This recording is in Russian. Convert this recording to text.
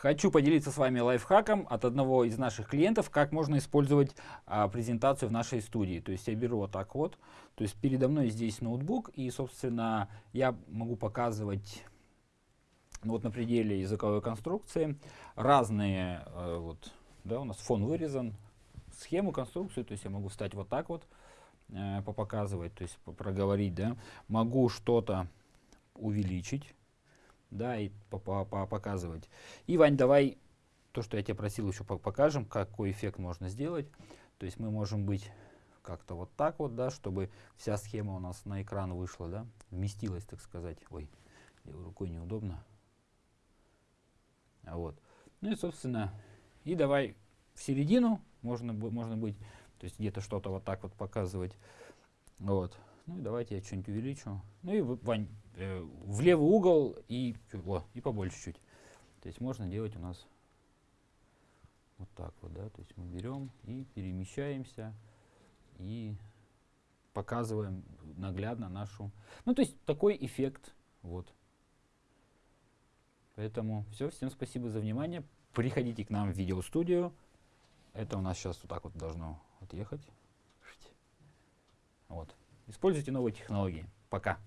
Хочу поделиться с вами лайфхаком от одного из наших клиентов, как можно использовать а, презентацию в нашей студии. То есть я беру вот так вот, то есть передо мной здесь ноутбук, и, собственно, я могу показывать ну, вот на пределе языковой конструкции разные, э, вот, да, у нас фон вырезан, схему, конструкцию, то есть я могу встать вот так вот, э, попоказывать, то есть проговорить, да, могу что-то увеличить, да, и по -по -по показывать. И, Вань, давай то, что я тебя просил, еще покажем, какой эффект можно сделать. То есть мы можем быть как-то вот так вот, да, чтобы вся схема у нас на экран вышла, да, вместилась, так сказать. Ой, рукой неудобно. Вот. Ну и, собственно, и давай в середину можно, можно быть, то есть где-то что-то вот так вот показывать. Вот. Ну и давайте я что-нибудь увеличу. Ну и, Вань, э, в левый угол и, о, и побольше чуть. То есть можно делать у нас вот так вот, да. То есть мы берем и перемещаемся и показываем наглядно нашу... Ну, то есть такой эффект, вот. Поэтому все, всем спасибо за внимание. Приходите к нам в видеостудию. Это у нас сейчас вот так вот должно отъехать. Вот. Используйте новые технологии. Пока.